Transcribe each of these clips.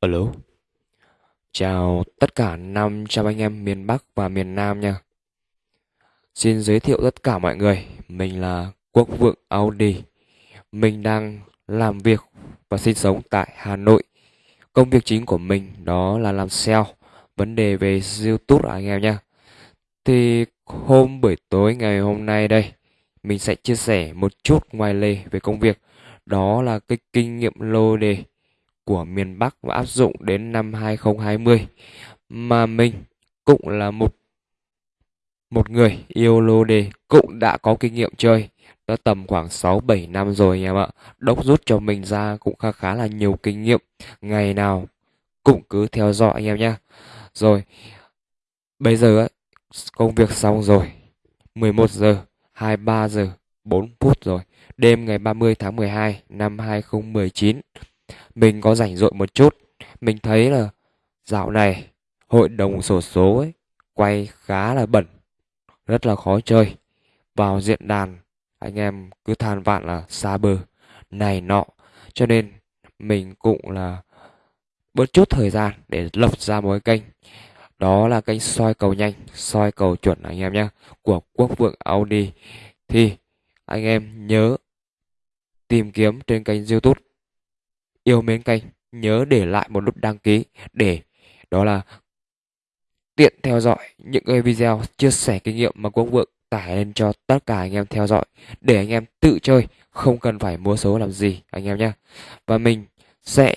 Alo, chào tất cả 500 anh em miền Bắc và miền Nam nha. Xin giới thiệu tất cả mọi người, mình là Quốc Vượng Audi. Mình đang làm việc và sinh sống tại Hà Nội. Công việc chính của mình đó là làm SEO vấn đề về YouTube à, anh em nha. Thì hôm buổi tối ngày hôm nay đây, mình sẽ chia sẻ một chút ngoài lề về công việc. Đó là cái kinh nghiệm lô đề của miền Bắc và áp dụng đến năm 2020 mà mình cũng là một một người yêu lô đề cũng đã có kinh nghiệm chơi đã tầm khoảng 6 7 năm rồi anh em ạ. Đốc rút cho mình ra cũng khá khá là nhiều kinh nghiệm. Ngày nào cũng cứ theo dõi anh em nhé. Rồi, bây giờ công việc xong rồi. 11 giờ, 23 giờ, 4 phút rồi. Đêm ngày 30 tháng 12 năm 2019 mình có rảnh rỗi một chút. Mình thấy là dạo này hội đồng sổ số ấy quay khá là bẩn, rất là khó chơi. Vào diện đàn, anh em cứ than vạn là xa bờ, này nọ. Cho nên mình cũng là bớt chút thời gian để lập ra một cái kênh. Đó là kênh soi cầu nhanh, soi cầu chuẩn anh em nhé của quốc vượng audi. Thì anh em nhớ tìm kiếm trên kênh youtube yêu mến kênh nhớ để lại một nút đăng ký để, đó là tiện theo dõi những cái video, chia sẻ kinh nghiệm mà Quốc Vượng tải lên cho tất cả anh em theo dõi để anh em tự chơi, không cần phải mua số làm gì anh em nhé và mình sẽ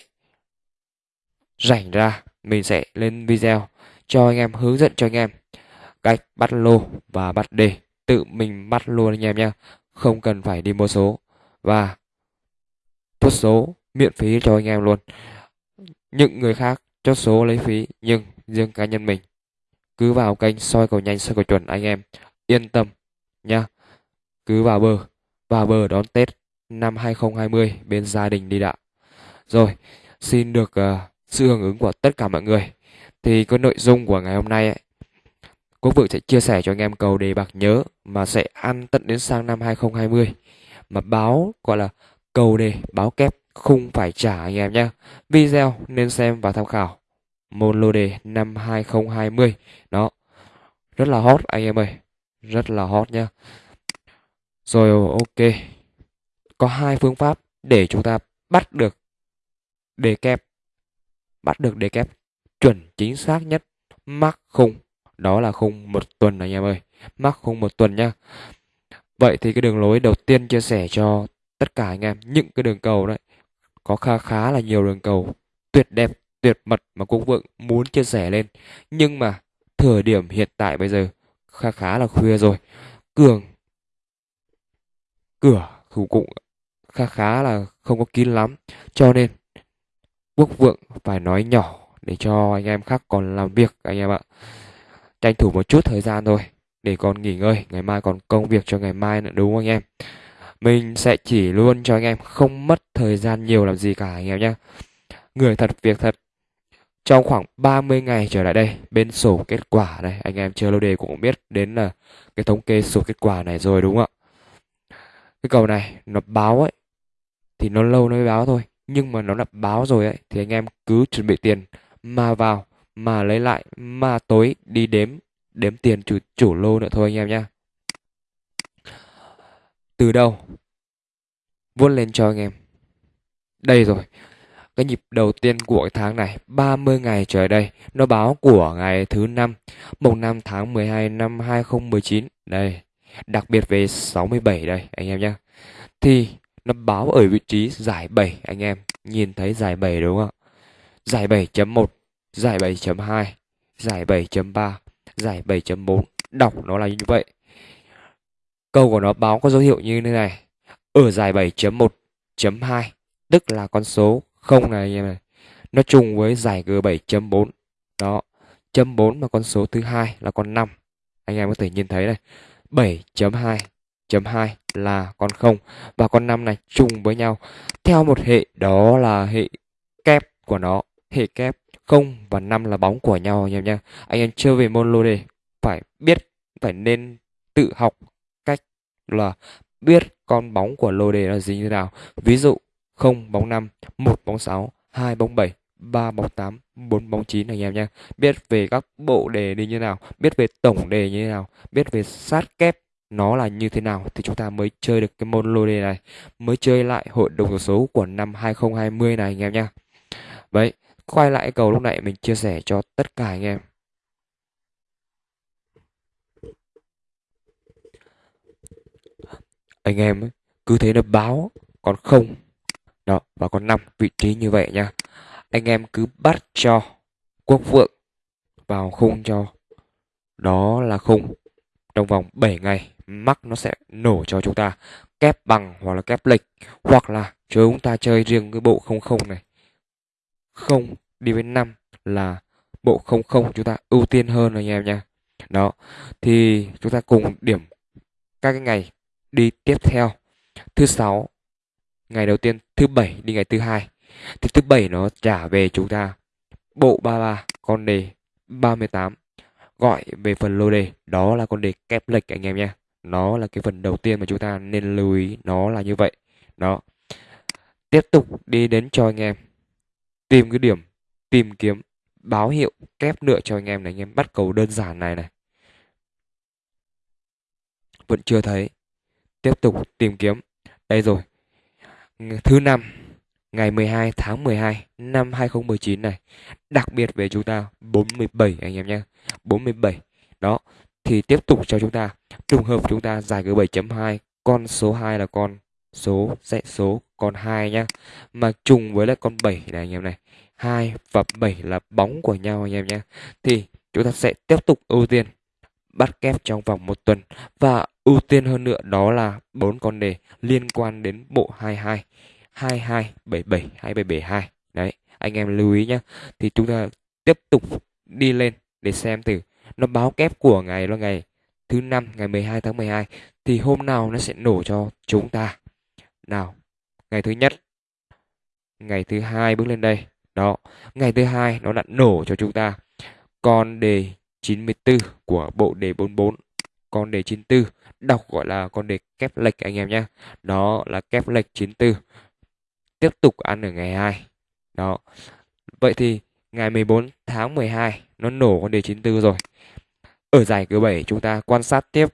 rảnh ra, mình sẽ lên video cho anh em, hướng dẫn cho anh em cách bắt lô và bắt đề. Tự mình bắt luôn anh em nhé không cần phải đi mua số. Và chốt số miễn phí cho anh em luôn. Những người khác chốt số lấy phí nhưng riêng cá nhân mình. Cứ vào kênh soi cầu nhanh soi cầu chuẩn anh em. Yên tâm nha cứ vào bờ vào bờ đón Tết năm 2020 bên gia đình đi đã. rồi xin được uh, sự hưởng ứng của tất cả mọi người. Thì cái nội dung của ngày hôm nay ấy, Quốc Vượng sẽ chia sẻ cho anh em cầu đề bạc nhớ mà sẽ ăn tận đến sang năm 2020 mà báo gọi là cầu đề báo kép không phải trả anh em nhé. Video nên xem và tham khảo. môn lô đề năm 2020. Đó. Rất là hot anh em ơi. Rất là hot nhá. Rồi, ok. Có hai phương pháp để chúng ta bắt được đề kép. Bắt được đề kép chuẩn chính xác nhất. Mắc khung. Đó là khung một tuần anh em ơi. Mắc khung một tuần nhá. Vậy thì cái đường lối đầu tiên chia sẻ cho tất cả anh em, những cái đường cầu đấy có khá khá là nhiều đường cầu tuyệt đẹp, tuyệt mật mà Quốc Vượng muốn chia sẻ lên. Nhưng mà thời điểm hiện tại bây giờ khá khá là khuya rồi. Cường cửa thủ cũng khá khá là không có kín lắm. Cho nên Quốc Vượng phải nói nhỏ để cho anh em khác còn làm việc anh em ạ. Tranh thủ một chút thời gian thôi để còn nghỉ ngơi, ngày mai còn công việc cho ngày mai nữa đúng không anh em? Mình sẽ chỉ luôn cho anh em không mất thời gian nhiều làm gì cả anh em nhé. Người thật việc thật. Trong khoảng 30 ngày trở lại đây, bên sổ kết quả đây, anh em chơi lâu đề cũng biết đến là cái thống kê sổ kết quả này rồi đúng không ạ? Cái cầu này nó báo ấy, thì nó lâu nó mới báo thôi. Nhưng mà nó đã báo rồi ấy, thì anh em cứ chuẩn bị tiền mà vào, mà lấy lại, mà tối đi đếm, đếm tiền chủ, chủ lô nữa thôi anh em nhé từ đâu? Vuốt lên cho anh em. Đây rồi. Cái nhịp đầu tiên của cái tháng này 30 ngày trở đây. Nó báo của ngày thứ năm, mùng 5 tháng 12 năm 2019 đây, đặc biệt về 67 đây, anh em nhé thì nó báo ở vị trí giải 7 anh em. Nhìn thấy giải 7 đúng không giải 7.1 giải 7.2 giải 7.3 giải 7.4 đọc nó là như vậy. Câu của nó báo có dấu hiệu như thế này. Ở dài 7.1.2, tức là con số 0 này anh em này. Nó trùng với giải G7.4. Đó, chấm 4 mà con số thứ hai là con 5. Anh em có thể nhìn thấy này. 7.2 chấm 2 là con 0 và con 5 này trùng với nhau theo một hệ đó là hệ kép của nó hệ kép 0 và 5 là bóng của nhau anh em nhé anh em chơi về môn lô đề phải biết phải nên tự học là biết con bóng của lô đề là gì như nào. Ví dụ 0 bóng 5, 1 bóng 6, 2 bóng 7, 3 bóng 8, 4 bóng 9 anh em nhé. Biết về các bộ đề đi như nào, biết về tổng đề như thế nào, biết về sát kép nó là như thế nào thì chúng ta mới chơi được cái môn lô đề này, mới chơi lại hội đồng số số của năm 2020 này anh em nhé. Vậy, quay lại cầu lúc nãy mình chia sẻ cho tất cả anh em. Anh em ấy, cứ thế là báo còn không. Đó và còn năm vị trí như vậy nha. Anh em cứ bắt cho quốc vượng vào khung cho đó là khung. Trong vòng 7 ngày mắc nó sẽ nổ cho chúng ta. Kép bằng hoặc là kép lệch hoặc là chúng ta chơi riêng cái bộ không không này. Không đi với năm là bộ không không chúng ta ưu tiên hơn anh em nha. Đó thì chúng ta cùng điểm các cái ngày đi tiếp theo. Thứ sáu, ngày đầu tiên, thứ bảy đi ngày thứ hai. Thì thứ bảy nó trả về chúng ta bộ 33 con đề 38 gọi về phần lô đề. Đó là con đề kép lệch anh em nhé. Nó là cái phần đầu tiên mà chúng ta nên lưu ý, nó là như vậy. Đó. Tiếp tục đi đến cho anh em. Tìm cái điểm, tìm kiếm, báo hiệu kép nữa cho anh em này, anh em bắt cầu đơn giản này này. Vẫn chưa thấy tiếp tục tìm kiếm. Đây rồi. Thứ năm, ngày 12 tháng 12 năm 2019 này. Đặc biệt về chúng ta 47 anh em nhé. 47 đó. Thì tiếp tục cho chúng ta. Trùng hợp chúng ta giải g 7.2 con số 2 là con số, dãy số con 2 nhá. Mà trùng với lại con 7 này anh em này. 2 và 7 là bóng của nhau anh em nhé. Thì chúng ta sẽ tiếp tục ưu tiên bắt kép trong vòng một tuần. Và ưu tiên hơn nữa đó là bốn con đề liên quan đến bộ 22 22 77 2772 đấy, anh em lưu ý nhé thì chúng ta tiếp tục đi lên để xem từ nó báo kép của ngày là ngày thứ năm, ngày 12 tháng 12 thì hôm nào nó sẽ nổ cho chúng ta. Nào, ngày thứ nhất, ngày thứ hai bước lên đây. Đó, ngày thứ hai nó đã nổ cho chúng ta. Con đề 94 của bộ đề 44 con đề 94 đọc gọi là con đề kép lệch anh em nhé. Đó là kép lệch 94 tiếp tục ăn ở ngày 2 đó. Vậy thì ngày 14 tháng 12 nó nổ con đề 94 rồi. Ở giải cứ 7 chúng ta quan sát tiếp.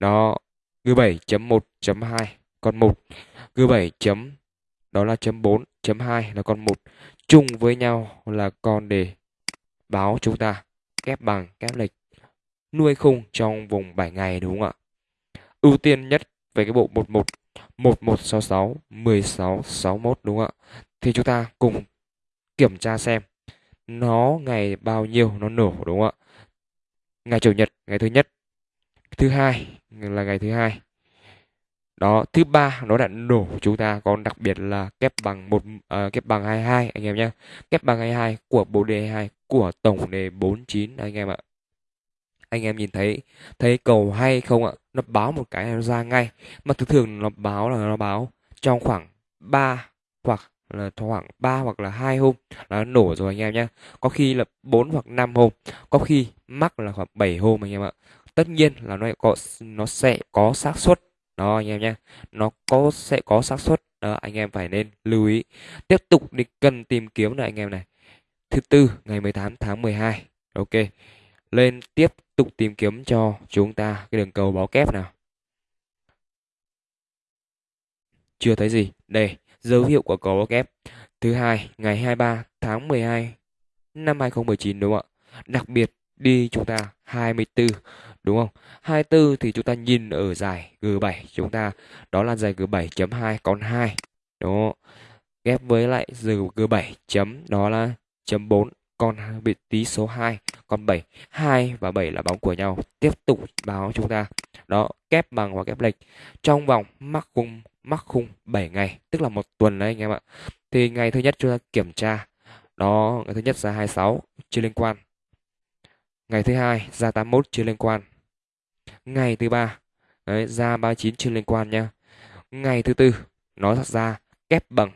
Đó cứ 7.1.2 con 1 Cứ 7. chấm, đó là chấm 4 chấm 2 là con 1 chung với nhau là con đề báo chúng ta kép bằng, kép lệch, nuôi khung trong vùng 7 ngày đúng không ạ? Ưu tiên nhất về cái bộ 11 1166 1661 đúng không ạ? Thì chúng ta cùng kiểm tra xem nó ngày bao nhiêu, nó nổ đúng không ạ? Ngày chủ nhật, ngày thứ nhất. Thứ hai là ngày thứ hai đó thứ ba nó đã nổ chúng ta còn đặc biệt là kép bằng một uh, kép bằng 22 anh em nhé. Kép bằng 22 của bộ đề 2 của tổng đề 49 anh em ạ. Anh em nhìn thấy thấy cầu hay không ạ? Nó báo một cái nó ra ngay. Mà thường thường nó báo là nó báo trong khoảng 3 hoặc là khoảng 3 hoặc là hai hôm là nó nổ rồi anh em nhé. Có khi là 4 hoặc 5 hôm có khi mắc là khoảng 7 hôm anh em ạ. Tất nhiên là nó có nó sẽ có xác suất đó, anh em nhé nó có, sẽ có xác suất, đó, anh em phải nên lưu ý. Tiếp tục đi cần tìm kiếm này, anh em này. Thứ tư, ngày 18 tháng 12 ok. Lên tiếp tục tìm kiếm cho chúng ta cái đường cầu báo kép nào. Chưa thấy gì. Đây, dấu hiệu của cầu báo kép. Thứ hai, ngày 23 tháng 12 năm 2019 đúng không ạ? Đặc biệt, đi chúng ta 24 đúng không? 24 thì chúng ta nhìn ở giải G7 chúng ta, đó là giải G7.2 con 2 đúng không ghép với lại giờ G7 chấm, đó là chấm 4 con vị trí số 2 con 7 2 và 7 là bóng của nhau, tiếp tục báo chúng ta. Đó, kép bằng và kép lệch. Trong vòng mắc khung mắc khung 7 ngày, tức là một tuần đấy anh em ạ. Thì ngày thứ nhất chúng ta kiểm tra. Đó, ngày thứ nhất ra 26 chưa liên quan. Ngày thứ hai ra 81 chưa liên quan ngày thứ ba. Đấy ra 39 chưa liên quan nha ngày thứ tư, nó ra kép bằng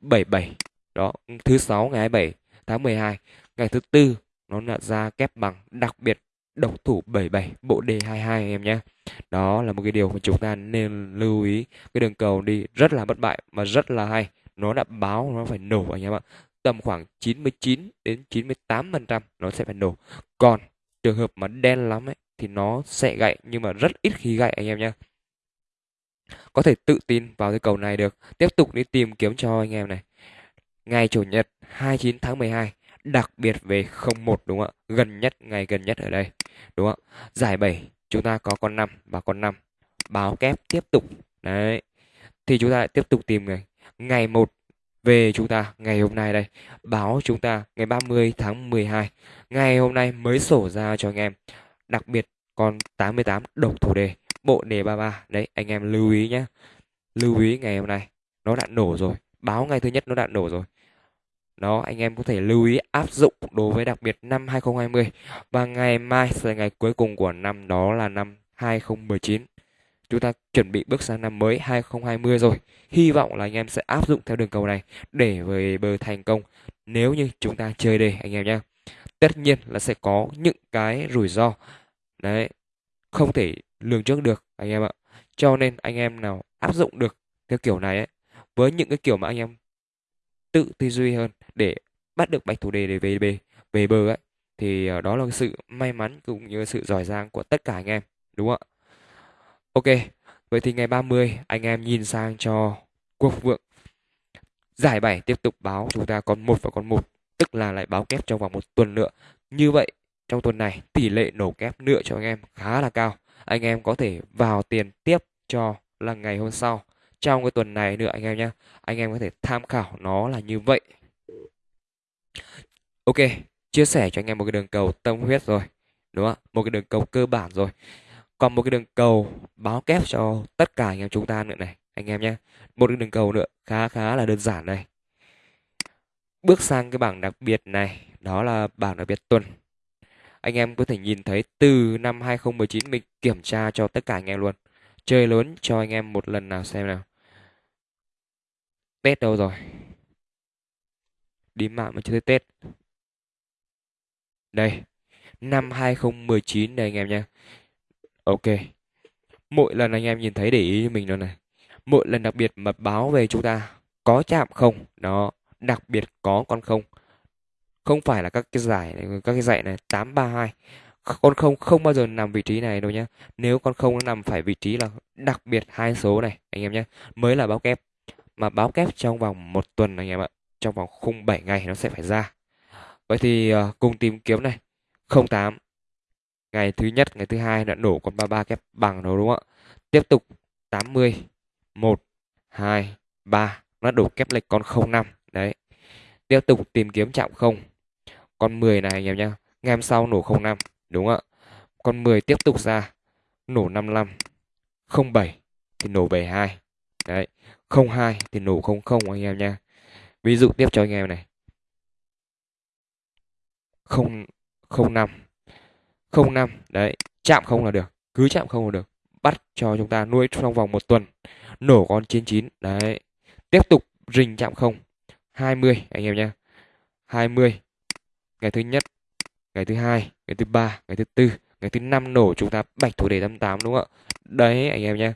77 đó, thứ sáu, ngày 27 tháng 12 ngày thứ tư, nó là ra kép bằng đặc biệt độc thủ 77 bộ D22 em nhé đó là một cái điều mà chúng ta nên lưu ý. Cái đường cầu đi rất là bất bại mà rất là hay. Nó đã báo nó phải nổ anh em ạ. Tầm khoảng 99 đến 98 phần trăm nó sẽ phải nổ. Còn trường hợp mà đen lắm ấy thì nó sẽ gãy nhưng mà rất ít khi gãy anh em nhé. Có thể tự tin vào cái cầu này được. Tiếp tục đi tìm kiếm cho anh em này. Ngày Chủ nhật 29 tháng 12 đặc biệt về 01 đúng không ạ? Gần nhất, ngày gần nhất ở đây. Đúng không ạ? Giải 7 chúng ta có con 5 và con 5. Báo kép tiếp tục. Đấy. Thì chúng ta lại tiếp tục tìm ngày ngày 1 về chúng ta, ngày hôm nay đây. Báo chúng ta ngày 30 tháng 12. Ngày hôm nay mới sổ ra cho anh em. Đặc biệt con 88 độc thủ đề. Bộ đề 33. Đấy anh em lưu ý nhé. Lưu ý ngày hôm nay. Nó đã nổ rồi. Báo ngày thứ nhất nó đã nổ rồi. Đó, anh em có thể lưu ý áp dụng đối với đặc biệt năm 2020 và ngày mai sẽ là ngày cuối cùng của năm đó là năm 2019. Chúng ta chuẩn bị bước sang năm mới 2020 rồi. Hy vọng là anh em sẽ áp dụng theo đường cầu này để về bờ thành công nếu như chúng ta chơi đề anh em nhé. Tất nhiên là sẽ có những cái rủi ro. Đấy, không thể lường trước được anh em ạ. Cho nên anh em nào áp dụng được theo kiểu này ấy, với những cái kiểu mà anh em tự tư duy hơn để bắt được bạch thủ đề để về bề về bờ ấy thì ờ, đó là sự may mắn cũng như sự giỏi giang của tất cả anh em đúng không ạ? Ok vậy thì ngày 30 anh em nhìn sang cho quốc vượng. Giải bảy tiếp tục báo chúng ta còn một và còn một tức là lại báo kép trong vòng một tuần nữa. Như vậy trong tuần này, tỷ lệ nổ kép nữa cho anh em khá là cao. Anh em có thể vào tiền tiếp cho là ngày hôm sau. Trong cái tuần này nữa anh em nhé anh em có thể tham khảo nó là như vậy. Ok, chia sẻ cho anh em một cái đường cầu tâm huyết rồi, đúng không một cái đường cầu cơ bản rồi. Còn một cái đường cầu báo kép cho tất cả anh em chúng ta nữa này, anh em nhé một cái đường cầu nữa khá khá là đơn giản này. Bước sang cái bảng đặc biệt này, đó là bảng đặc biệt tuần anh em có thể nhìn thấy từ năm 2019 mình kiểm tra cho tất cả anh em luôn chơi lớn cho anh em một lần nào xem nào Tết đâu rồi? Đi mạng mà chơi Tết. Đây, năm 2019 đây anh em nha. Ok. Mỗi lần anh em nhìn thấy để ý cho mình luôn này. Mỗi lần đặc biệt mật báo về chúng ta có chạm không, nó đặc biệt có con không. Không phải là các cái giải các cái dạy này 832. Con không không bao giờ nằm vị trí này đâu nhá. Nếu con không nằm phải vị trí là đặc biệt hai số này anh em nhé. Mới là báo kép. Mà báo kép trong vòng một tuần anh em ạ. Trong vòng khung 7 ngày nó sẽ phải ra. Vậy thì uh, cùng tìm kiếm này. 08 ngày thứ nhất ngày thứ hai đã nổ con 33 kép bằng rồi đúng không ạ? Tiếp tục 80 1 2 3 nó đổ kép lệch con 05 đấy. Tiếp tục tìm kiếm chạm không con 10 này anh em nhá ngày hôm sau nổ 05 đúng không ạ con 10 tiếp tục ra nổ 55 07 thì nổ 72 đấy 02 thì nổ 00 anh em nhá. Ví dụ tiếp cho anh em này. 0 05 05 đấy, chạm không là được, cứ chạm không là được. Bắt cho chúng ta nuôi trong vòng một tuần. Nổ con 99 đấy. Tiếp tục rình chạm không 20 anh em nhá. 20 ngày thứ nhất, ngày thứ hai, ngày thứ ba, ngày thứ tư, ngày thứ năm nổ chúng ta bạch thủ đề 88 đúng không ạ? Đấy anh em nha.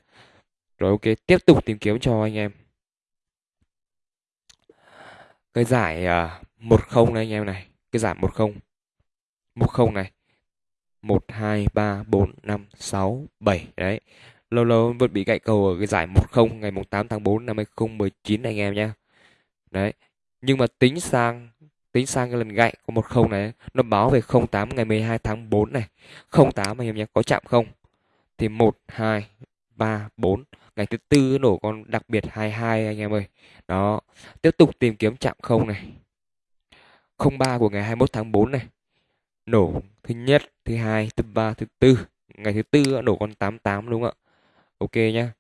Rồi ok, tiếp tục tìm kiếm cho anh em. Cái giải à, uh, 10 này anh em này, cái giải 10. 10 này. 1 2 3 4 5 6 7 đấy. Lâu lâu vẫn bị gãy cầu ở cái giải 10 ngày 8 tháng 4 năm 2019 anh em nhé. Đấy. Nhưng mà tính sang tính sang cái lần gãy của 10 này nó báo về 08 ngày 12 tháng 4 này. 08 anh em nhé, có chạm không? Thì 1 2 3 4 ngày thứ tư nổ con đặc biệt 22 anh em ơi. Đó. Tiếp tục tìm kiếm chạm không này. 03 của ngày 21 tháng 4 này. Nổ thứ nhất thứ hai thứ ba thứ tư. Ngày thứ tư nổ con 88 đúng không ạ? Ok nhá.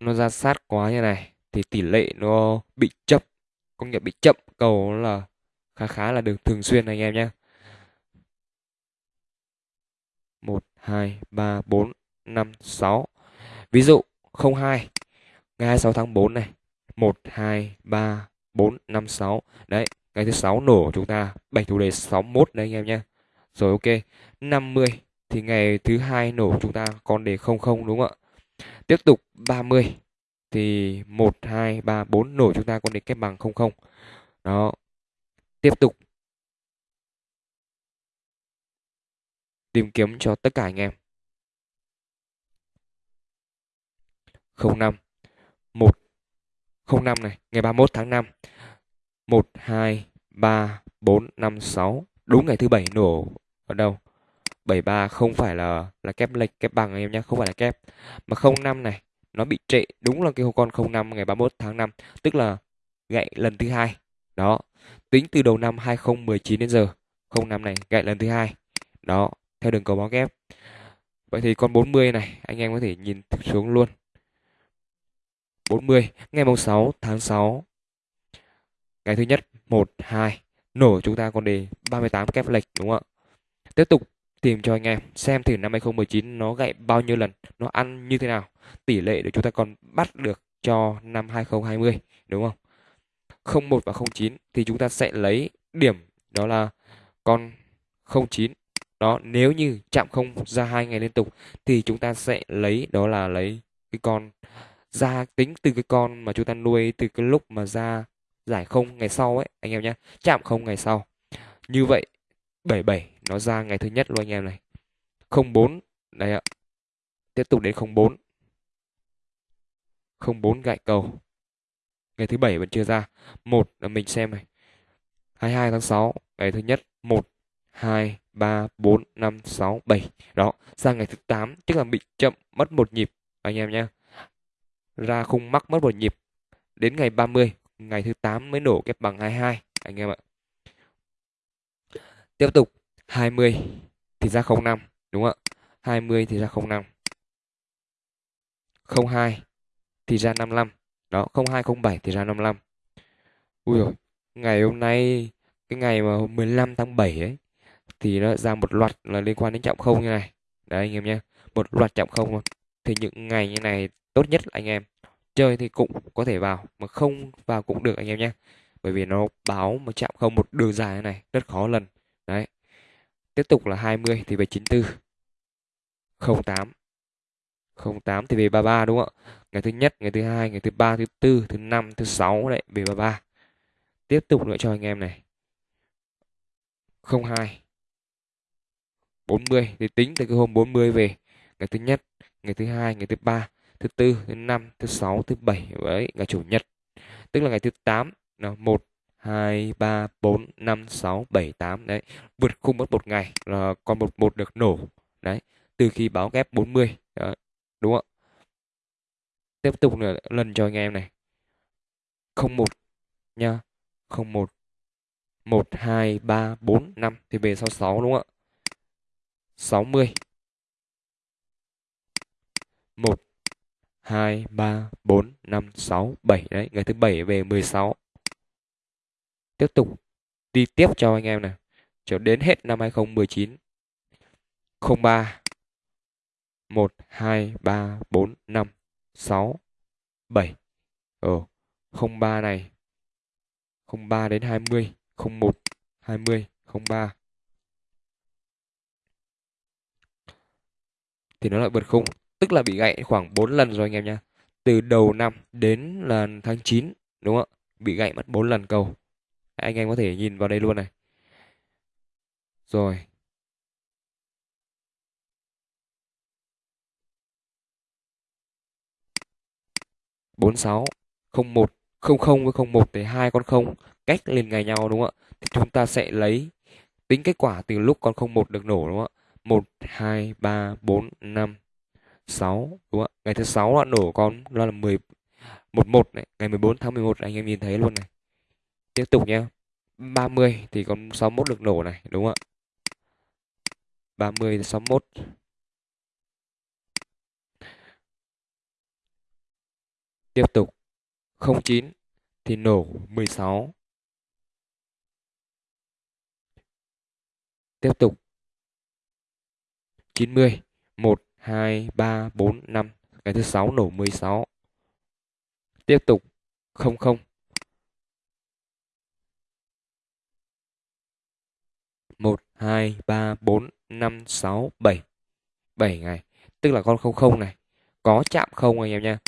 Nó ra sát quá như này thì tỷ lệ nó bị chậm công nhận bị chậm cầu là khá khá là được thường xuyên anh em nhé 1 2, 3, 4, 5, 6. Ví dụ 02 ngày 26 tháng 4 này. 1, 2, 3, 4, 5, 6. Đấy, ngày thứ 6 nổ chúng ta 7 thủ đề 61 đấy anh em nhé. Rồi ok. 50 thì ngày thứ hai nổ chúng ta con đề 00 đúng không ạ? Tiếp tục 30 thì 1 2 3 4 nổi chúng ta có đến kép bằng 0 0. Đó. Tiếp tục tìm kiếm cho tất cả anh em. 05 1 05 này, ngày 31 tháng 5. 1 2 3 4 5 6. Đúng ngày thứ bảy nổ ở đâu? 73 không phải là là kép lệch kép bằng anh em nhé, không phải là kép. Mà 05 này nó bị trệ đúng là cái con 05 ngày 31 tháng 5, tức là gãy lần thứ hai. Đó. Tính từ đầu năm 2019 đến giờ, 05 này gãy lần thứ hai. Đó, theo đường cầu báo kép. Vậy thì con 40 này anh em có thể nhìn xuống luôn. 40 ngày mùng 6 tháng 6 ngày thứ nhất 1 2 nổ chúng ta còn đề 38 kép lệch đúng không ạ tiếp tục tìm cho anh em xem thử năm 2019 nó gãy bao nhiêu lần nó ăn như thế nào tỷ lệ để chúng ta còn bắt được cho năm 2020 đúng không? 01 và 09 thì chúng ta sẽ lấy điểm đó là con 09 đó, nếu như chạm không ra hai ngày liên tục thì chúng ta sẽ lấy đó là lấy cái con ra, tính từ cái con mà chúng ta nuôi từ cái lúc mà ra giải không ngày sau ấy, anh em nhé, chạm không ngày sau. Như vậy 77 nó ra ngày thứ nhất luôn anh em này. 04 đây ạ, tiếp tục đến 04 04 gạch cầu. Ngày thứ bảy vẫn chưa ra. Một là mình xem này. 22 tháng 6 ngày thứ nhất 1 2 3 4 5 6 7 đó, sang ngày thứ 8 tức là bị chậm, mất một nhịp, anh em nhé ra khung mắc mất một nhịp. Đến ngày 30 ngày thứ 8 mới nổ kép bằng 22 anh em ạ. Tiếp tục 20 thì ra 05 đúng không ạ? 20 thì ra 05 02 thì ra 55 đó 0207 thì ra 55 ui rồi ngày hôm nay cái ngày mà 15 tháng 7 ấy thì nó ra một loạt là liên quan đến chạm không như này. Đấy anh em nhé một loạt chạm không luôn thì những ngày như này tốt nhất là anh em chơi thì cũng có thể vào mà không vào cũng được anh em nhé. Bởi vì nó báo mà chạm không một đường dài như này rất khó lần. Đấy. Tiếp tục là 20 thì về 94 08 08 thì về 33 đúng không ạ ngày thứ nhất ngày thứ hai ngày thứ ba, thứ tư, thứ năm, thứ sáu đấy, về 33 tiếp tục nữa cho anh em này. 02 40 thì tính từ cái hôm 40 về. Ngày thứ nhất ngày thứ hai ngày thứ ba, thứ tư, thứ năm, thứ sáu, thứ bảy. Với ngày chủ nhật. Tức là ngày thứ 8 là một, hai, ba, bốn, năm, sáu, bảy, tám. Đấy, vượt khung mất một ngày là còn một một được nổ. Đấy, từ khi báo ghép 40 đấy. đúng không tiếp tục nữa lần cho anh em này. Không một nha không một. Một hai ba bốn năm. Thì về sau sáu đúng không ạ? 60 một 2, 3, 4, 5, 6, 7 đấy, ngày thứ bảy về 16. Tiếp tục đi tiếp cho anh em này, cho đến hết năm 2019. 03 1 2 3 4 5 6 7. Ờ 03 này. 03 đến 20, 01 20, 03. Thì nó lại vượt khung tức là bị gãy khoảng 4 lần rồi anh em nha từ đầu năm đến là tháng 9 đúng không ạ? Bị gãy mất 4 lần cầu. Anh em có thể nhìn vào đây luôn này. Rồi. Bốn sáu không một không không với không một thì hai con không cách liền ngày nhau đúng không ạ thì chúng ta sẽ lấy tính kết quả từ lúc con không một được nổ đúng không ạ một hai ba bốn năm 6 đúng không ạ? Ngày thứ 6 đã nổ con nó là 10 11 này, ngày 14 tháng 11 anh em nhìn thấy luôn này. Tiếp tục nhá. 30 thì con 61 được nổ này, đúng không ạ? 30 61. Tiếp tục 09 thì nổ 16. Tiếp tục 90 1 2, 3, 4, 5. Cái thứ 6 nổ 16. Tiếp tục 00. một hai ba bốn năm sáu bảy bảy ngày tức là con không không này có chạm không anh em nha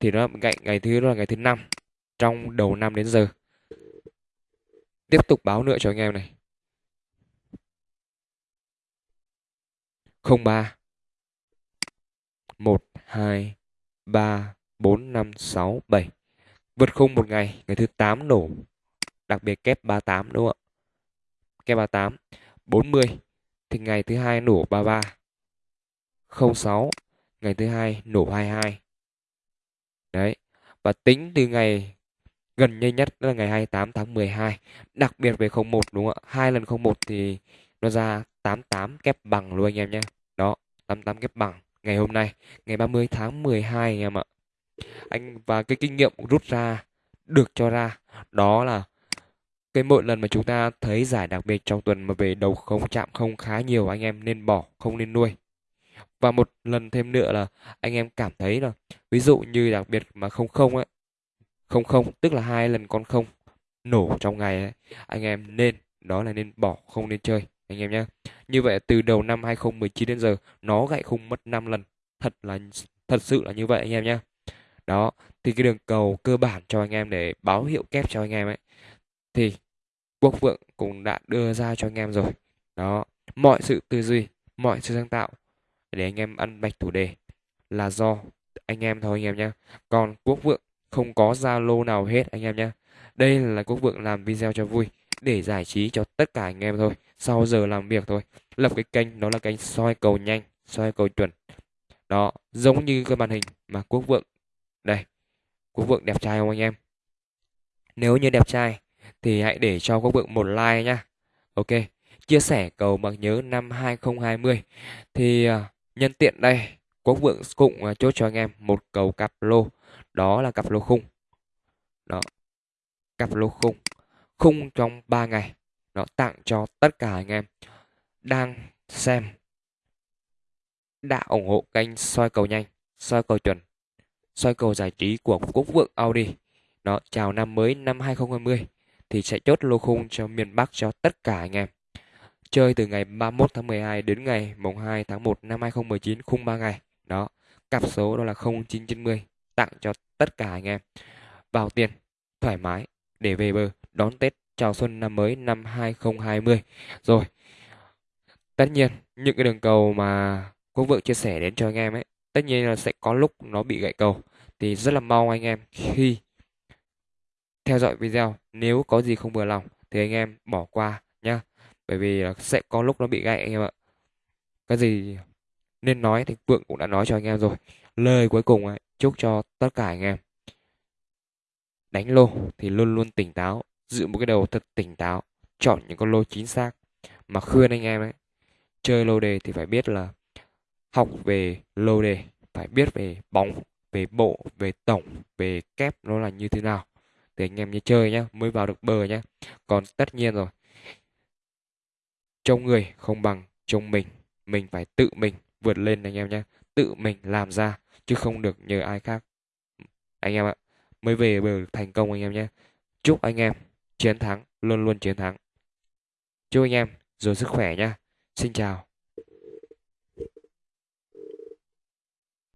thì nó ngày ngày thứ, đó là ngày thứ năm, trong đầu năm đến giờ. Tiếp tục báo nữa cho anh em này. 03 1 2 3 4 5 6 7 vượt khung một ngày ngày thứ 8 nổ. Đặc biệt kép 38 đúng không ạ? Kép 38 40 thì ngày thứ hai nổ 33 06 ngày thứ hai nổ 22 đấy. Và tính từ ngày, gần nhanh nhất là ngày 28 tháng 12 đặc biệt về 01 đúng không ạ? Hai lần 01 thì nó ra 88 kép bằng luôn anh em nhé. Đó 88 kép bằng ngày hôm nay, ngày 30 tháng 12 anh em ạ. Anh, và cái kinh nghiệm rút ra, được cho ra, đó là cái mỗi lần mà chúng ta thấy giải đặc biệt trong tuần mà về đầu không chạm không khá nhiều, anh em nên bỏ, không nên nuôi và một lần thêm nữa là anh em cảm thấy là ví dụ như đặc biệt mà không không ấy không không tức là hai lần con không nổ trong ngày ấy, anh em nên đó là nên bỏ không nên chơi anh em nhé như vậy từ đầu năm 2019 đến giờ nó gãy khung mất 5 lần. Thật là thật sự là như vậy anh em nhé đó thì cái đường cầu cơ bản cho anh em để báo hiệu kép cho anh em ấy thì quốc vượng cũng đã đưa ra cho anh em rồi. Đó mọi sự tư duy mọi sự sáng tạo để anh em ăn bạch thủ đề. Là do anh em thôi anh em nhé còn quốc vượng không có zalo nào hết anh em nhé đây là quốc vượng làm video cho vui để giải trí cho tất cả anh em thôi. Sau giờ làm việc thôi. Lập cái kênh đó là kênh soi cầu nhanh soi cầu chuẩn. Đó giống như cái màn hình mà quốc vượng đây. Quốc vượng đẹp trai không anh em? Nếu như đẹp trai thì hãy để cho quốc vượng một like nha ok chia sẻ cầu bằng nhớ năm 2020 thì uh, nhân tiện đây, quốc vượng cũng à, chốt cho anh em một cầu cặp lô. Đó là cặp lô khung. Đó, cặp lô khung. Khung trong 3 ngày. Nó tặng cho tất cả anh em đang xem. Đã ủng hộ kênh soi cầu nhanh, soi cầu chuẩn, soi cầu giải trí của quốc vượng Audi. Nó chào năm mới năm 2020 thì sẽ chốt lô khung cho miền Bắc cho tất cả anh em chơi từ ngày 31 tháng 12 đến ngày mùng 2 tháng 1 năm 2019 khung 3 ngày. Đó, cặp số đó là 0990 tặng cho tất cả anh em. Vào tiền, thoải mái, để về bờ, đón Tết chào xuân năm mới năm 2020 rồi, tất nhiên, những cái đường cầu mà quốc vượng chia sẻ đến cho anh em ấy, tất nhiên là sẽ có lúc nó bị gãy cầu. Thì rất là mong anh em khi theo dõi video, nếu có gì không vừa lòng thì anh em bỏ qua nhá bởi vì sẽ có lúc nó bị gãy anh em ạ. Cái gì nên nói thì vượng cũng đã nói cho anh em rồi. Lời cuối cùng ấy, chúc cho tất cả anh em. Đánh lô thì luôn luôn tỉnh táo giữ một cái đầu thật tỉnh táo chọn những con lô chính xác. Mà khuyên anh em ấy chơi lô đề thì phải biết là học về lô đề phải biết về bóng về bộ về tổng về kép nó là như thế nào. Để anh em như chơi nhá mới vào được bờ nhá. Còn tất nhiên rồi trông người không bằng trông mình. Mình phải tự mình vượt lên anh em nhé. Tự mình làm ra, chứ không được nhờ ai khác. Anh em ạ, mới về bờ thành công anh em nhé. Chúc anh em chiến thắng, luôn luôn chiến thắng. Chúc anh em rồi sức khỏe nhá. Xin chào.